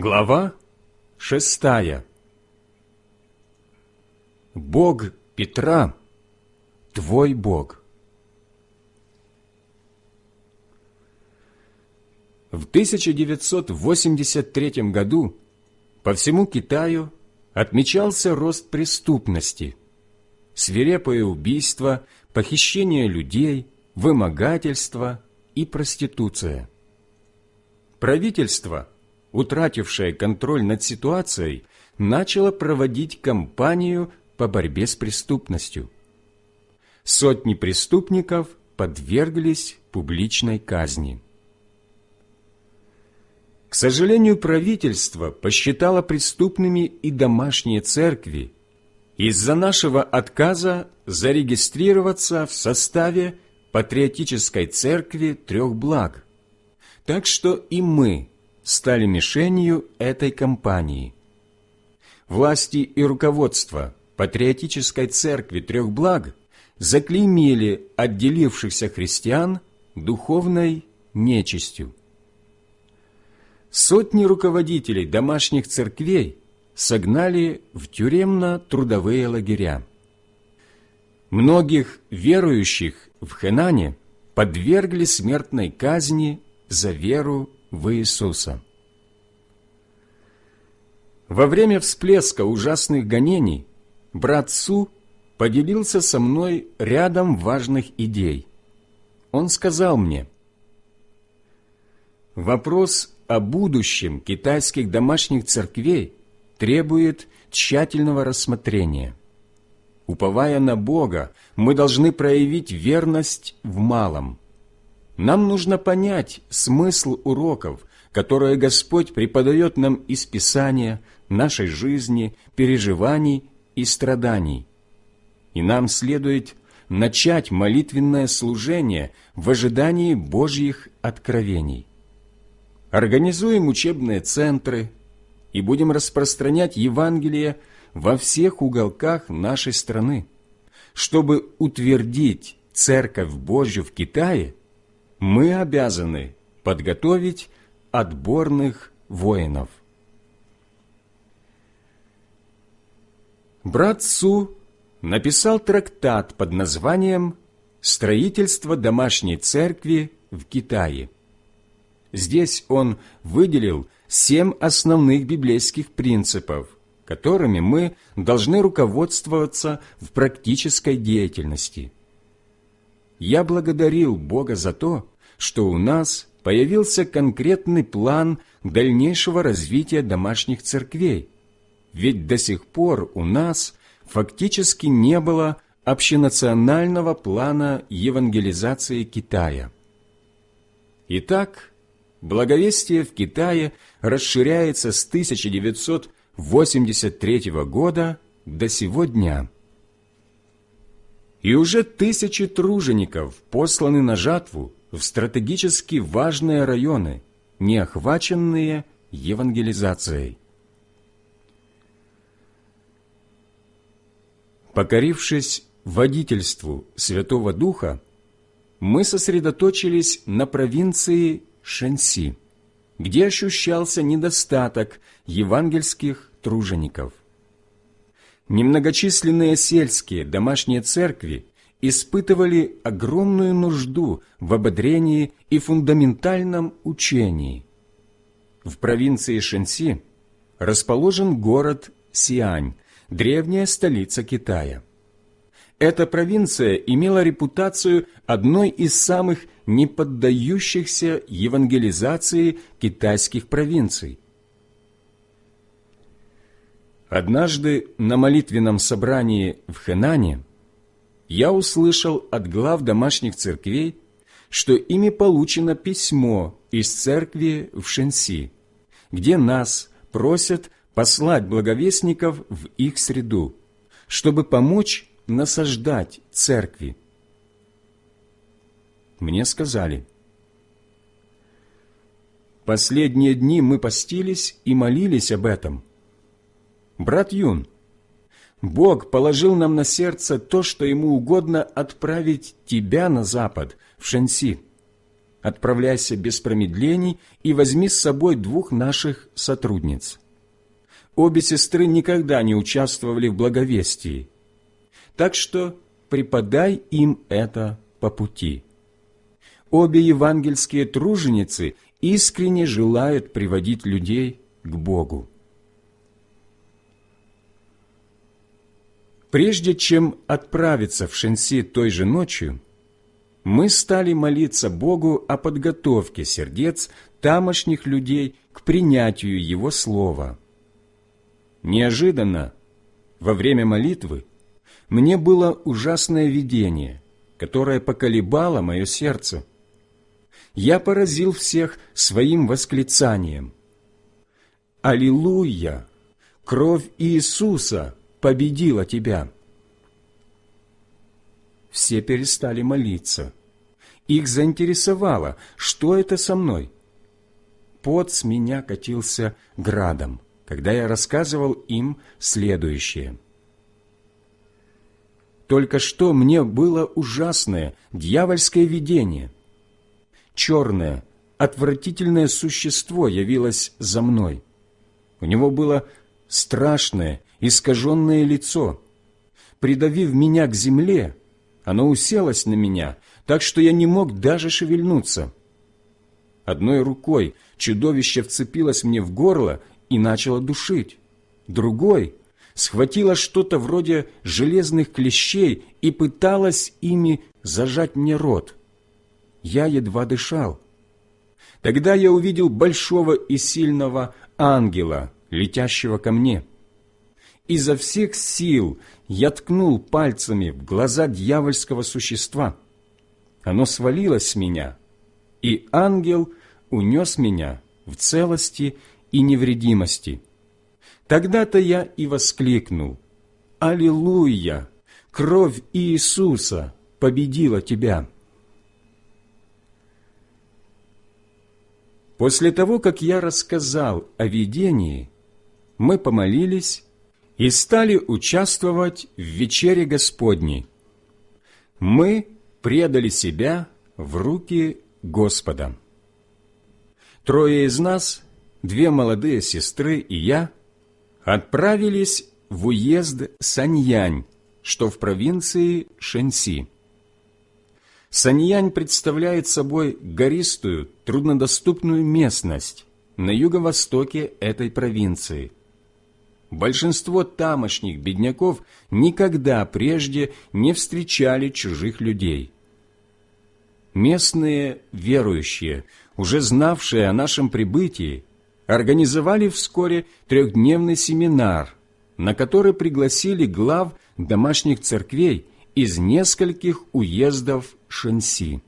Глава шестая Бог Петра – твой Бог. В 1983 году по всему Китаю отмечался рост преступности, свирепое убийство, похищение людей, вымогательство и проституция. Правительство, утратившее контроль над ситуацией, начало проводить кампанию по борьбе с преступностью. Сотни преступников подверглись публичной казни. К сожалению, правительство посчитало преступными и домашние церкви из-за нашего отказа зарегистрироваться в составе патриотической церкви трех благ. Так что и мы стали мишенью этой кампании. Власти и руководство патриотической церкви трех благ заклеймили отделившихся христиан духовной нечистью. Сотни руководителей домашних церквей согнали в тюремно-трудовые лагеря. Многих верующих в Хенане подвергли смертной казни за веру в Иисуса. Во время всплеска ужасных гонений брат Су поделился со мной рядом важных идей. Он сказал мне, «Вопрос о будущем китайских домашних церквей требует тщательного рассмотрения. Уповая на Бога, мы должны проявить верность в малом. Нам нужно понять смысл уроков, которые Господь преподает нам из Писания, нашей жизни, переживаний и страданий. И нам следует начать молитвенное служение в ожидании Божьих откровений. Организуем учебные центры и будем распространять Евангелие во всех уголках нашей страны. Чтобы утвердить Церковь Божью в Китае, мы обязаны подготовить отборных воинов. Брат Су написал трактат под названием «Строительство домашней церкви в Китае». Здесь он выделил семь основных библейских принципов, которыми мы должны руководствоваться в практической деятельности. Я благодарил Бога за то, что у нас появился конкретный план дальнейшего развития домашних церквей, ведь до сих пор у нас фактически не было общенационального плана евангелизации Китая. Итак, благовестие в Китае расширяется с 1983 года до сего дня. И уже тысячи тружеников посланы на жатву в стратегически важные районы, не охваченные евангелизацией. Покорившись водительству Святого Духа, мы сосредоточились на провинции Шэньси, где ощущался недостаток евангельских тружеников. Немногочисленные сельские домашние церкви испытывали огромную нужду в ободрении и фундаментальном учении. В провинции Шэньси расположен город Сиань, древняя столица Китая. Эта провинция имела репутацию одной из самых неподдающихся евангелизации китайских провинций. Однажды на молитвенном собрании в Хэнане я услышал от глав домашних церквей, что ими получено письмо из церкви в Шенси, где нас просят послать благовестников в их среду, чтобы помочь насаждать церкви. Мне сказали, «Последние дни мы постились и молились об этом. Брат Юн, Бог положил нам на сердце то, что Ему угодно отправить тебя на запад, в Шенси. отправляйся без промедлений и возьми с собой двух наших сотрудниц. Обе сестры никогда не участвовали в благовестии, так что преподай им это по пути. Обе евангельские труженицы искренне желают приводить людей к Богу. Прежде чем отправиться в Шенси той же ночью, мы стали молиться Богу о подготовке сердец тамошних людей к принятию Его Слова. Неожиданно, во время молитвы, мне было ужасное видение, которое поколебало мое сердце. Я поразил всех своим восклицанием. «Аллилуйя! Кровь Иисуса победила тебя!» Все перестали молиться. Их заинтересовало, что это со мной. Пот с меня катился градом, когда я рассказывал им следующее. Только что мне было ужасное дьявольское видение. Черное, отвратительное существо явилось за мной. У него было страшное, искаженное лицо. Придавив меня к земле, оно уселось на меня так что я не мог даже шевельнуться. Одной рукой чудовище вцепилось мне в горло и начало душить. Другой схватило что-то вроде железных клещей и пыталось ими зажать мне рот. Я едва дышал. Тогда я увидел большого и сильного ангела, летящего ко мне. Изо всех сил я ткнул пальцами в глаза дьявольского существа – оно свалилось с меня, и ангел унес меня в целости и невредимости. Тогда-то я и воскликнул, «Аллилуйя! Кровь Иисуса победила тебя!» После того, как я рассказал о видении, мы помолились и стали участвовать в вечере Господней. Мы предали себя в руки Господа. Трое из нас, две молодые сестры и я, отправились в уезд Саньянь, что в провинции Шэньси. Саньянь представляет собой гористую, труднодоступную местность на юго-востоке этой провинции – Большинство тамошних бедняков никогда прежде не встречали чужих людей. Местные верующие, уже знавшие о нашем прибытии, организовали вскоре трехдневный семинар, на который пригласили глав домашних церквей из нескольких уездов Шэньси.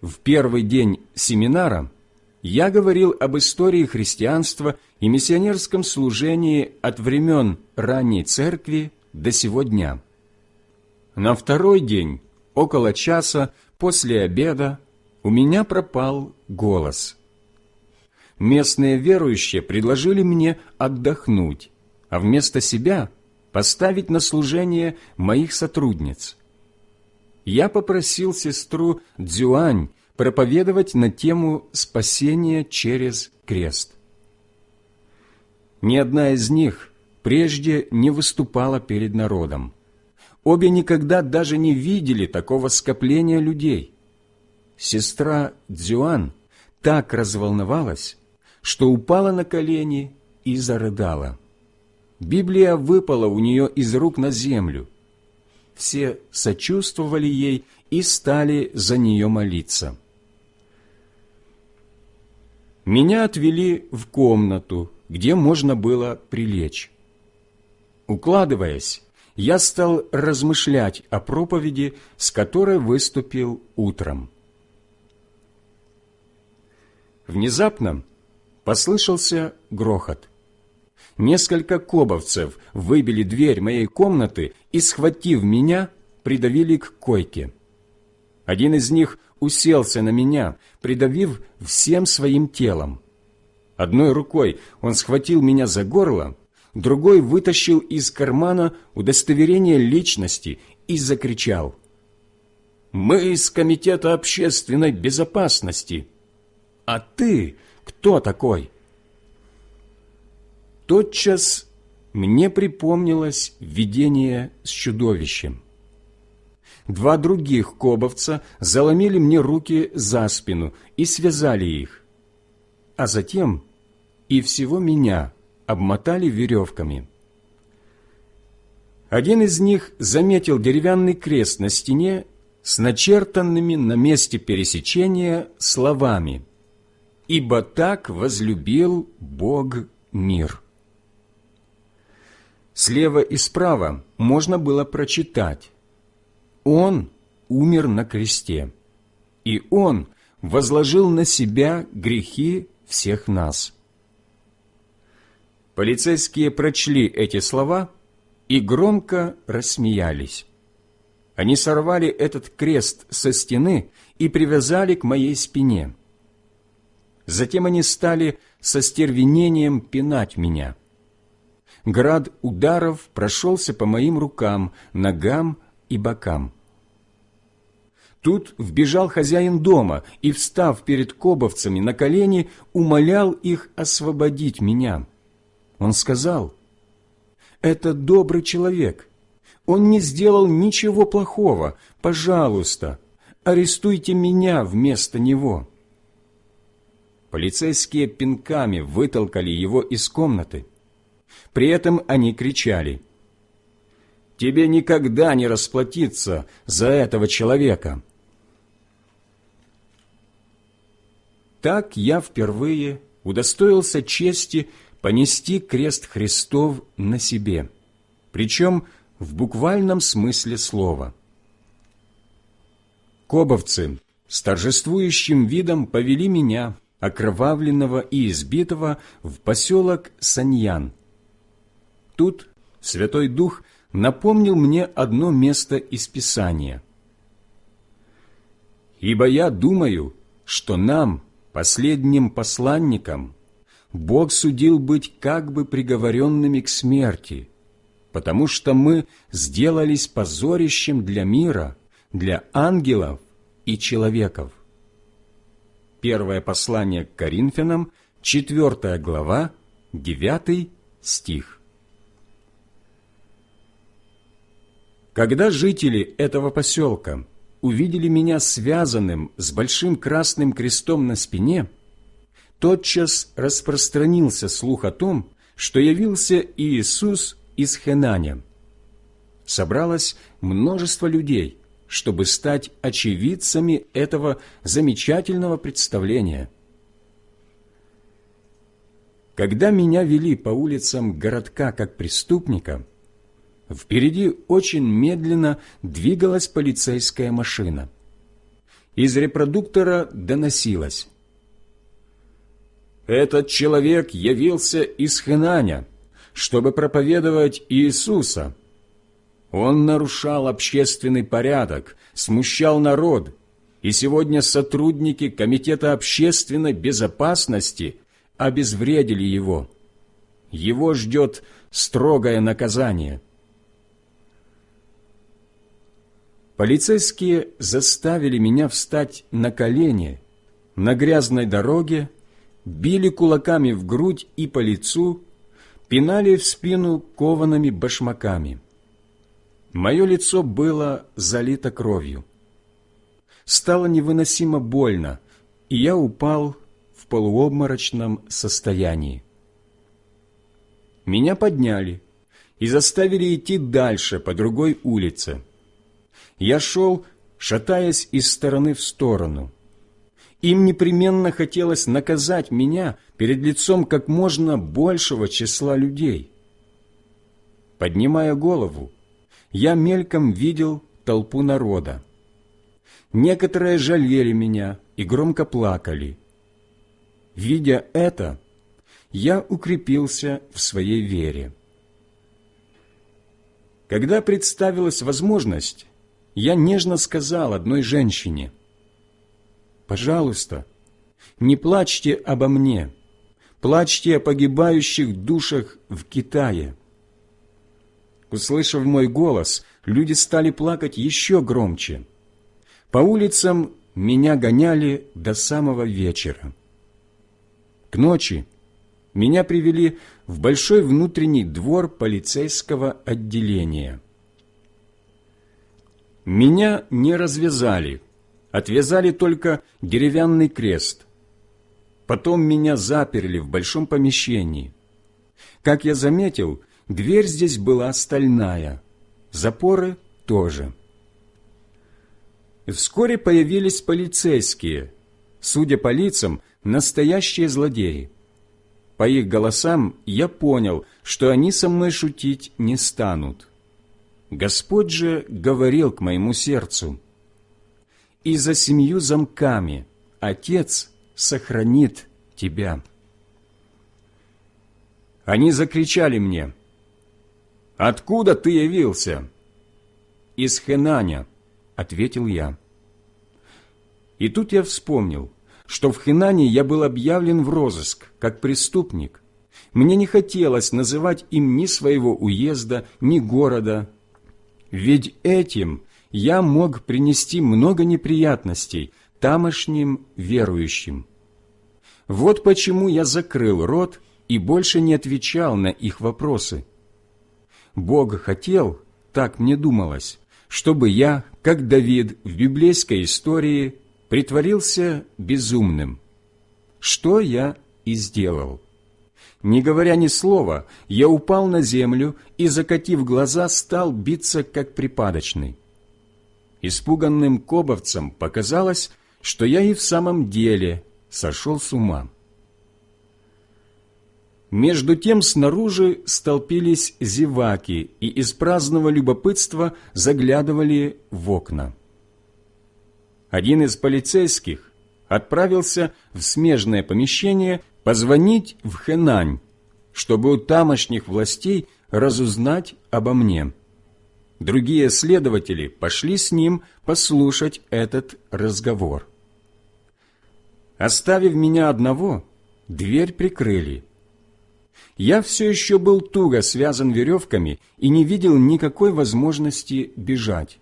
В первый день семинара я говорил об истории христианства и миссионерском служении от времен ранней церкви до сего дня. На второй день, около часа после обеда, у меня пропал голос. Местные верующие предложили мне отдохнуть, а вместо себя поставить на служение моих сотрудниц. Я попросил сестру Дзюань проповедовать на тему спасения через крест. Ни одна из них прежде не выступала перед народом. Обе никогда даже не видели такого скопления людей. Сестра Дзюан так разволновалась, что упала на колени и зарыдала. Библия выпала у нее из рук на землю. Все сочувствовали ей и стали за нее молиться. Меня отвели в комнату, где можно было прилечь. Укладываясь, я стал размышлять о проповеди, с которой выступил утром. Внезапно послышался грохот. Несколько кобовцев выбили дверь моей комнаты и, схватив меня, придавили к койке. Один из них уселся на меня, придавив всем своим телом. Одной рукой он схватил меня за горло, другой вытащил из кармана удостоверение личности и закричал. Мы из Комитета общественной безопасности. А ты кто такой?» Тотчас мне припомнилось видение с чудовищем. Два других кобовца заломили мне руки за спину и связали их, а затем и всего меня обмотали веревками. Один из них заметил деревянный крест на стене с начертанными на месте пересечения словами «Ибо так возлюбил Бог мир». Слева и справа можно было прочитать «Он умер на кресте, и Он возложил на себя грехи всех нас». Полицейские прочли эти слова и громко рассмеялись. Они сорвали этот крест со стены и привязали к моей спине. Затем они стали со стервенением пинать меня – град ударов прошелся по моим рукам, ногам и бокам. Тут вбежал хозяин дома и, встав перед кобовцами на колени, умолял их освободить меня. Он сказал, «Это добрый человек. Он не сделал ничего плохого. Пожалуйста, арестуйте меня вместо него». Полицейские пинками вытолкали его из комнаты. При этом они кричали, «Тебе никогда не расплатиться за этого человека!» Так я впервые удостоился чести понести крест Христов на себе, причем в буквальном смысле слова. Кобовцы с торжествующим видом повели меня, окровавленного и избитого, в поселок Саньян – Тут Святой Дух напомнил мне одно место из Писания. «Ибо я думаю, что нам, последним посланникам, Бог судил быть как бы приговоренными к смерти, потому что мы сделались позорищем для мира, для ангелов и человеков». Первое послание к Коринфянам, 4 глава, 9 стих. Когда жители этого поселка увидели меня связанным с большим красным крестом на спине, тотчас распространился слух о том, что явился Иисус из Хенаня. Собралось множество людей, чтобы стать очевидцами этого замечательного представления. Когда меня вели по улицам городка как преступника – Впереди очень медленно двигалась полицейская машина. Из репродуктора доносилось. «Этот человек явился из Хэнаня, чтобы проповедовать Иисуса. Он нарушал общественный порядок, смущал народ, и сегодня сотрудники Комитета общественной безопасности обезвредили его. Его ждет строгое наказание». Полицейские заставили меня встать на колени на грязной дороге, били кулаками в грудь и по лицу, пинали в спину коваными башмаками. Мое лицо было залито кровью. Стало невыносимо больно, и я упал в полуобморочном состоянии. Меня подняли и заставили идти дальше по другой улице – я шел, шатаясь из стороны в сторону. Им непременно хотелось наказать меня перед лицом как можно большего числа людей. Поднимая голову, я мельком видел толпу народа. Некоторые жалели меня и громко плакали. Видя это, я укрепился в своей вере. Когда представилась возможность, я нежно сказал одной женщине, «Пожалуйста, не плачьте обо мне, плачьте о погибающих душах в Китае». Услышав мой голос, люди стали плакать еще громче. По улицам меня гоняли до самого вечера. К ночи меня привели в большой внутренний двор полицейского отделения. Меня не развязали, отвязали только деревянный крест. Потом меня заперли в большом помещении. Как я заметил, дверь здесь была стальная, запоры тоже. Вскоре появились полицейские, судя по лицам, настоящие злодеи. По их голосам я понял, что они со мной шутить не станут. Господь же говорил к моему сердцу, «И за семью замками Отец сохранит тебя». Они закричали мне, «Откуда ты явился?» «Из Хенаня», — ответил я. И тут я вспомнил, что в Хенане я был объявлен в розыск, как преступник. Мне не хотелось называть им ни своего уезда, ни города, ведь этим я мог принести много неприятностей тамошним верующим. Вот почему я закрыл рот и больше не отвечал на их вопросы. Бог хотел, так мне думалось, чтобы я, как Давид в библейской истории, притворился безумным. Что я и сделал. Не говоря ни слова, я упал на землю и, закатив глаза, стал биться, как припадочный. Испуганным кобовцам показалось, что я и в самом деле сошел с ума. Между тем снаружи столпились зеваки и из праздного любопытства заглядывали в окна. Один из полицейских отправился в смежное помещение позвонить в Хэнань, чтобы у тамошних властей разузнать обо мне. Другие следователи пошли с ним послушать этот разговор. Оставив меня одного, дверь прикрыли. Я все еще был туго связан веревками и не видел никакой возможности бежать.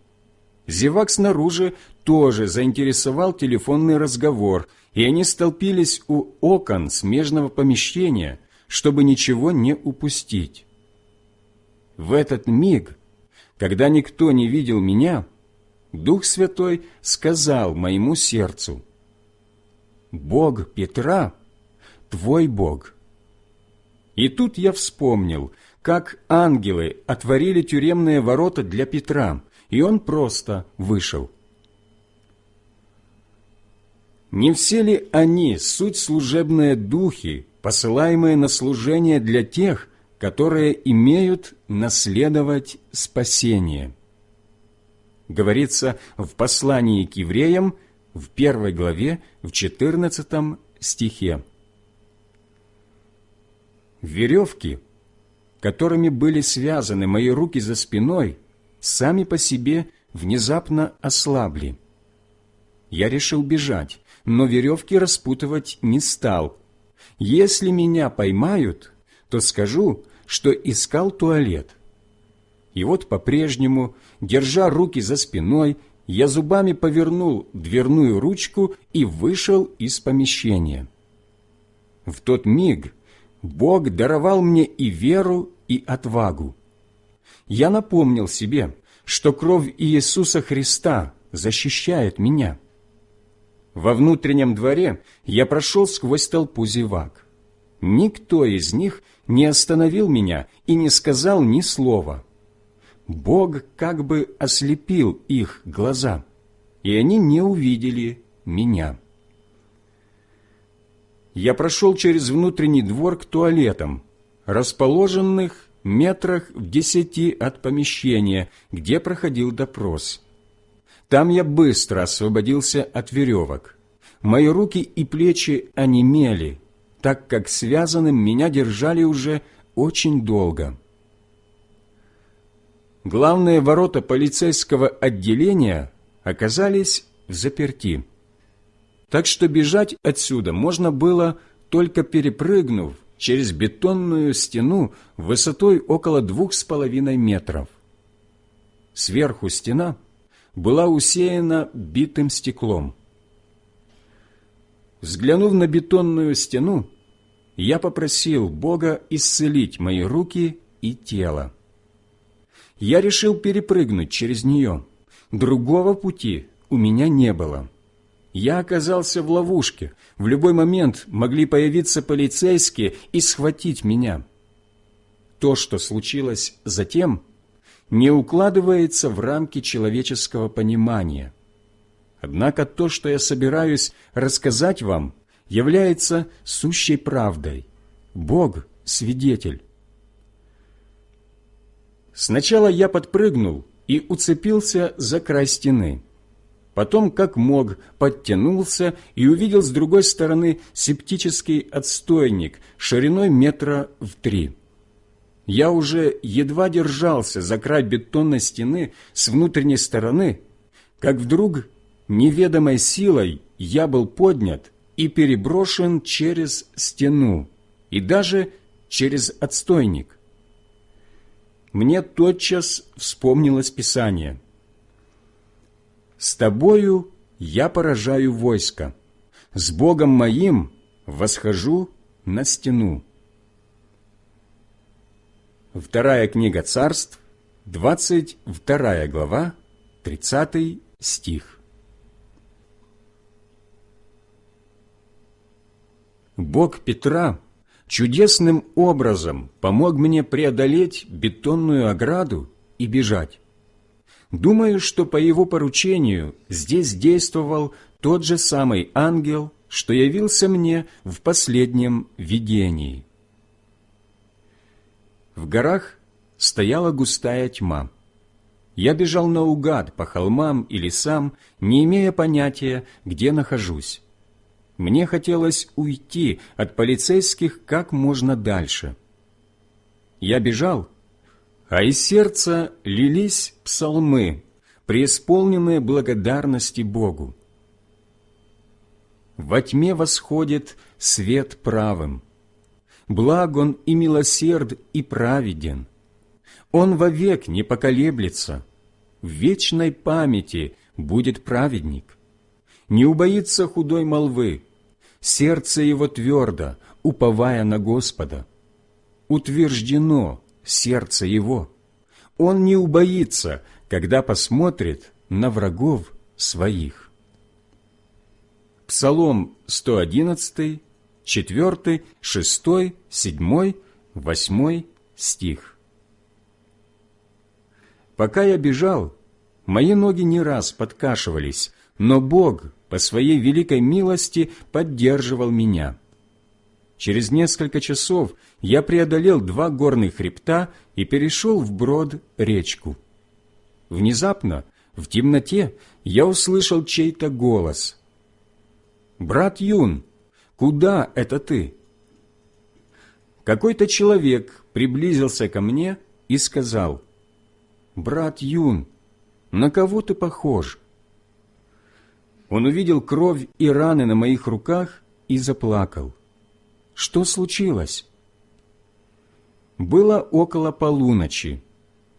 Зевак снаружи тоже заинтересовал телефонный разговор – и они столпились у окон смежного помещения, чтобы ничего не упустить. В этот миг, когда никто не видел меня, Дух Святой сказал моему сердцу, «Бог Петра – твой Бог». И тут я вспомнил, как ангелы отворили тюремные ворота для Петра, и он просто вышел. Не все ли они суть служебные духи, посылаемые на служение для тех, которые имеют наследовать спасение? Говорится в послании к евреям в первой главе, в 14 стихе. Веревки, которыми были связаны мои руки за спиной, сами по себе внезапно ослабли. Я решил бежать, но веревки распутывать не стал. Если меня поймают, то скажу, что искал туалет. И вот по-прежнему, держа руки за спиной, я зубами повернул дверную ручку и вышел из помещения. В тот миг Бог даровал мне и веру, и отвагу. Я напомнил себе, что кровь Иисуса Христа защищает меня. Во внутреннем дворе я прошел сквозь толпу зевак. Никто из них не остановил меня и не сказал ни слова. Бог как бы ослепил их глаза, и они не увидели меня. Я прошел через внутренний двор к туалетам, расположенных метрах в десяти от помещения, где проходил допрос. Там я быстро освободился от веревок. Мои руки и плечи онемели, так как связанным меня держали уже очень долго. Главные ворота полицейского отделения оказались заперти. Так что бежать отсюда можно было, только перепрыгнув через бетонную стену высотой около двух с половиной метров. Сверху стена была усеяна битым стеклом. Взглянув на бетонную стену, я попросил Бога исцелить мои руки и тело. Я решил перепрыгнуть через нее. Другого пути у меня не было. Я оказался в ловушке. В любой момент могли появиться полицейские и схватить меня. То, что случилось затем, не укладывается в рамки человеческого понимания. Однако то, что я собираюсь рассказать вам, является сущей правдой. Бог – свидетель. Сначала я подпрыгнул и уцепился за край стены. Потом, как мог, подтянулся и увидел с другой стороны септический отстойник шириной метра в три. Я уже едва держался за край бетонной стены с внутренней стороны, как вдруг неведомой силой я был поднят и переброшен через стену и даже через отстойник. Мне тотчас вспомнилось Писание. «С тобою я поражаю войско, с Богом моим восхожу на стену». Вторая книга царств, 22 глава, 30 стих. Бог Петра чудесным образом помог мне преодолеть бетонную ограду и бежать. Думаю, что по его поручению здесь действовал тот же самый ангел, что явился мне в последнем видении. В горах стояла густая тьма. Я бежал наугад по холмам и лесам, не имея понятия, где нахожусь. Мне хотелось уйти от полицейских как можно дальше. Я бежал, а из сердца лились псалмы, преисполненные благодарности Богу. Во тьме восходит свет правым. Благ он и милосерд, и праведен. Он вовек не поколеблется. В вечной памяти будет праведник не убоится худой молвы, сердце его твердо, уповая на Господа. Утверждено сердце его. Он не убоится, когда посмотрит на врагов своих. Псалом 111, 4, 6, 7, 8 стих. Пока я бежал, мои ноги не раз подкашивались, но Бог по Своей великой милости поддерживал меня. Через несколько часов я преодолел два горных хребта и перешел вброд речку. Внезапно, в темноте, я услышал чей-то голос. «Брат Юн, куда это ты?» Какой-то человек приблизился ко мне и сказал, «Брат Юн, на кого ты похож?» Он увидел кровь и раны на моих руках и заплакал. Что случилось? Было около полуночи.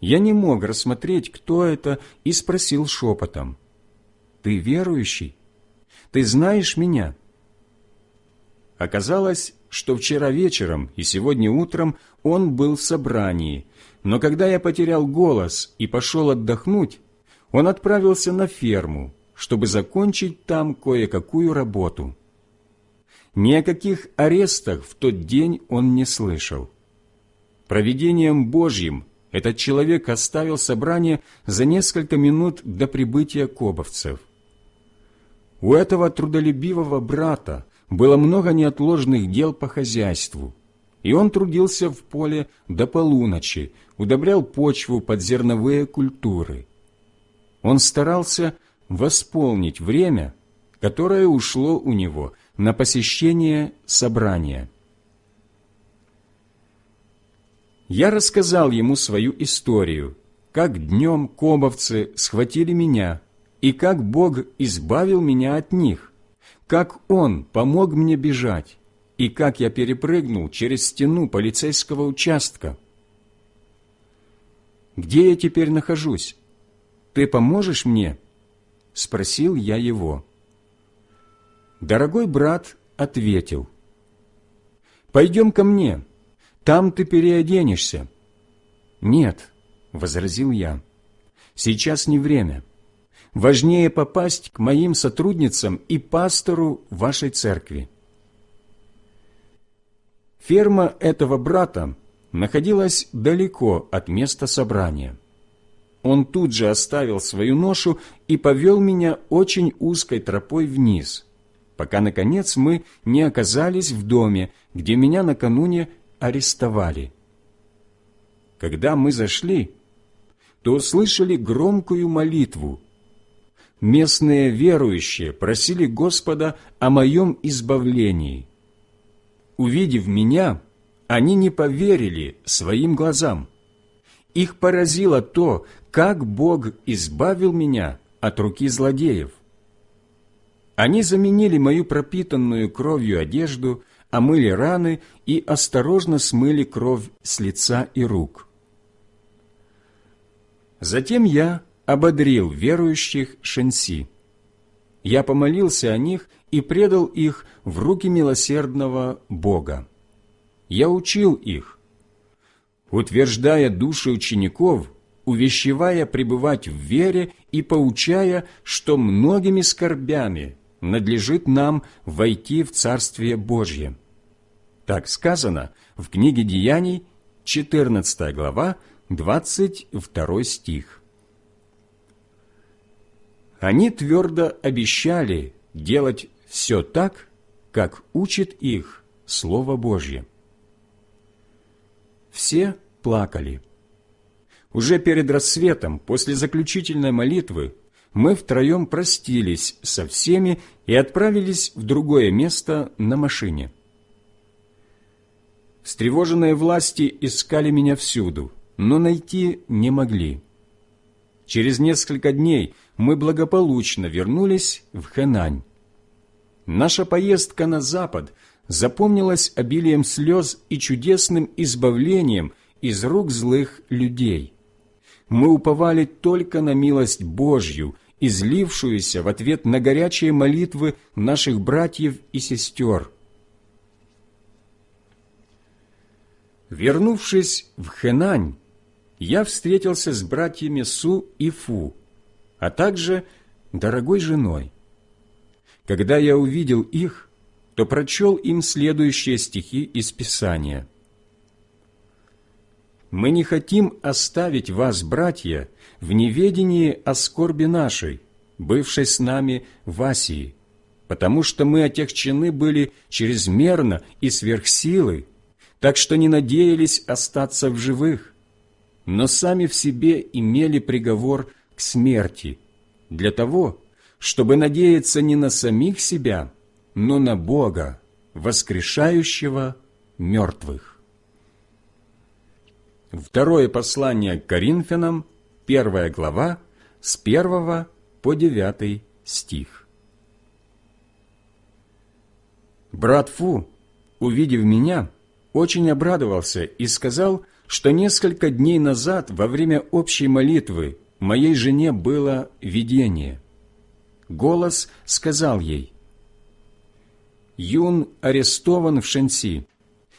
Я не мог рассмотреть, кто это, и спросил шепотом. «Ты верующий? Ты знаешь меня?» Оказалось, что вчера вечером и сегодня утром он был в собрании, но когда я потерял голос и пошел отдохнуть, он отправился на ферму, чтобы закончить там кое-какую работу. Ни о каких арестах в тот день он не слышал. Проведением Божьим этот человек оставил собрание за несколько минут до прибытия кобовцев. У этого трудолюбивого брата было много неотложных дел по хозяйству, и он трудился в поле до полуночи, удобрял почву под зерновые культуры. Он старался восполнить время, которое ушло у него на посещение собрания. Я рассказал ему свою историю, как днем кобовцы схватили меня, и как Бог избавил меня от них, как Он помог мне бежать, и как я перепрыгнул через стену полицейского участка. Где я теперь нахожусь? Ты поможешь мне спросил я его. Дорогой брат ответил, «Пойдем ко мне, там ты переоденешься». «Нет», — возразил я, — «сейчас не время. Важнее попасть к моим сотрудницам и пастору вашей церкви». Ферма этого брата находилась далеко от места собрания. Он тут же оставил свою ношу и повел меня очень узкой тропой вниз, пока, наконец, мы не оказались в доме, где меня накануне арестовали. Когда мы зашли, то услышали громкую молитву. Местные верующие просили Господа о моем избавлении. Увидев меня, они не поверили своим глазам. Их поразило то, как Бог избавил меня от руки злодеев. Они заменили мою пропитанную кровью одежду, омыли раны и осторожно смыли кровь с лица и рук. Затем я ободрил верующих Шенси. Я помолился о них и предал их в руки милосердного Бога. Я учил их, утверждая души учеников, увещевая пребывать в вере и поучая, что многими скорбями надлежит нам войти в Царствие Божье. Так сказано в книге Деяний, 14 глава, 22 стих. Они твердо обещали делать все так, как учит их Слово Божье. Все плакали. Уже перед рассветом, после заключительной молитвы, мы втроем простились со всеми и отправились в другое место на машине. Встревоженные власти искали меня всюду, но найти не могли. Через несколько дней мы благополучно вернулись в Хэнань. Наша поездка на запад запомнилась обилием слез и чудесным избавлением из рук злых людей. Мы уповали только на милость Божью, излившуюся в ответ на горячие молитвы наших братьев и сестер. Вернувшись в Хэнань, я встретился с братьями Су и Фу, а также дорогой женой. Когда я увидел их, то прочел им следующие стихи из Писания. «Мы не хотим оставить вас, братья, в неведении о скорби нашей, бывшей с нами в Асии, потому что мы отягчены были чрезмерно и сверхсилы, так что не надеялись остаться в живых, но сами в себе имели приговор к смерти, для того, чтобы надеяться не на самих себя, но на Бога, воскрешающего мертвых. Второе послание к Коринфянам, первая глава, с первого по девятый стих. Брат Фу, увидев меня, очень обрадовался и сказал, что несколько дней назад во время общей молитвы моей жене было видение. Голос сказал ей, «Юн арестован в Шенси.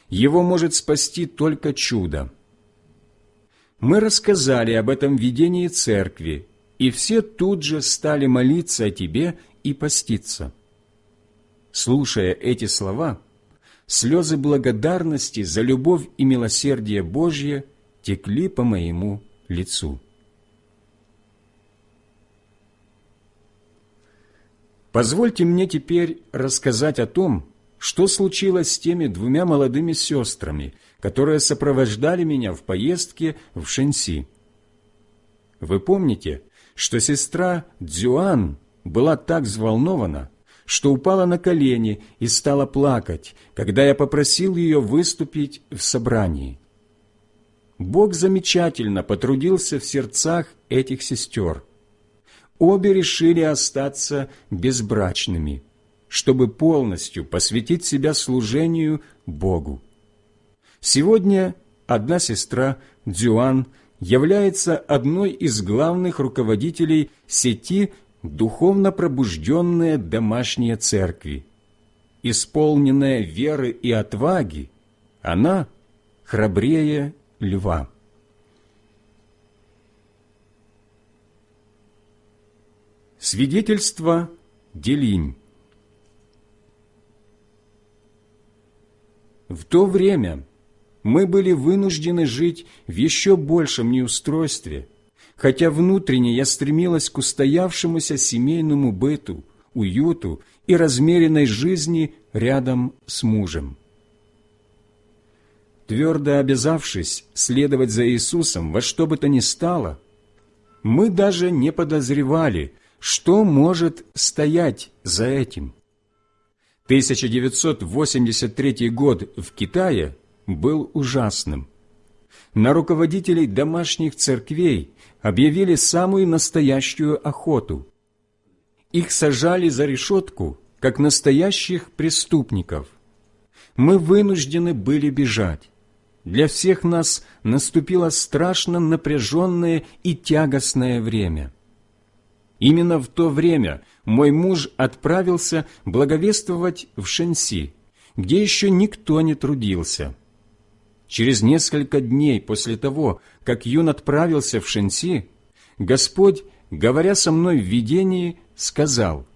Его может спасти только чудо». Мы рассказали об этом видении церкви, и все тут же стали молиться о тебе и поститься. Слушая эти слова, слезы благодарности за любовь и милосердие Божье текли по моему лицу. Позвольте мне теперь рассказать о том, что случилось с теми двумя молодыми сестрами, которые сопровождали меня в поездке в Шенси. Вы помните, что сестра Дзюан была так взволнована, что упала на колени и стала плакать, когда я попросил ее выступить в собрании. Бог замечательно потрудился в сердцах этих сестер – обе решили остаться безбрачными, чтобы полностью посвятить себя служению Богу. Сегодня одна сестра, Дзюан, является одной из главных руководителей сети духовно пробужденные домашние церкви. Исполненная веры и отваги, она храбрее льва. Свидетельство Делинь В то время мы были вынуждены жить в еще большем неустройстве, хотя внутренне я стремилась к устоявшемуся семейному быту, уюту и размеренной жизни рядом с мужем. Твердо обязавшись следовать за Иисусом во что бы то ни стало, мы даже не подозревали, что может стоять за этим. 1983 год в Китае был ужасным. На руководителей домашних церквей объявили самую настоящую охоту. Их сажали за решетку, как настоящих преступников. Мы вынуждены были бежать. Для всех нас наступило страшно напряженное и тягостное время. Именно в то время мой муж отправился благовествовать в Шенси, где еще никто не трудился. Через несколько дней после того, как Юн отправился в Шенси, Господь, говоря со мной в видении, сказал,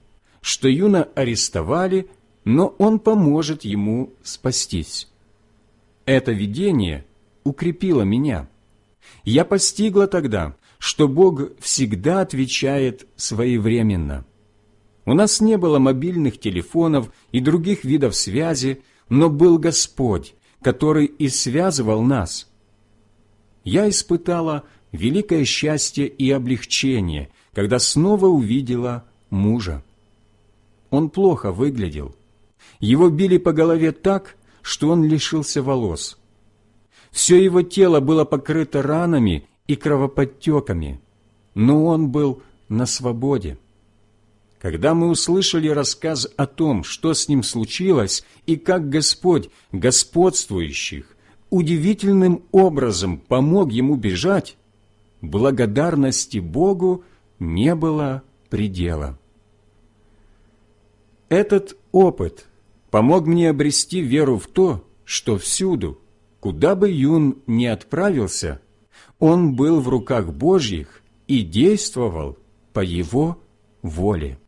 что Юна арестовали, но он поможет ему спастись. Это видение укрепило меня. Я постигла тогда, что Бог всегда отвечает своевременно. У нас не было мобильных телефонов и других видов связи, но был Господь, который и связывал нас. Я испытала великое счастье и облегчение, когда снова увидела мужа. Он плохо выглядел. Его били по голове так, что он лишился волос. Все его тело было покрыто ранами и кровоподтеками, но он был на свободе. Когда мы услышали рассказ о том, что с ним случилось, и как Господь, господствующих, удивительным образом помог ему бежать, благодарности Богу не было предела. Этот опыт помог мне обрести веру в то, что всюду, куда бы Юн ни отправился, он был в руках Божьих и действовал по его воле.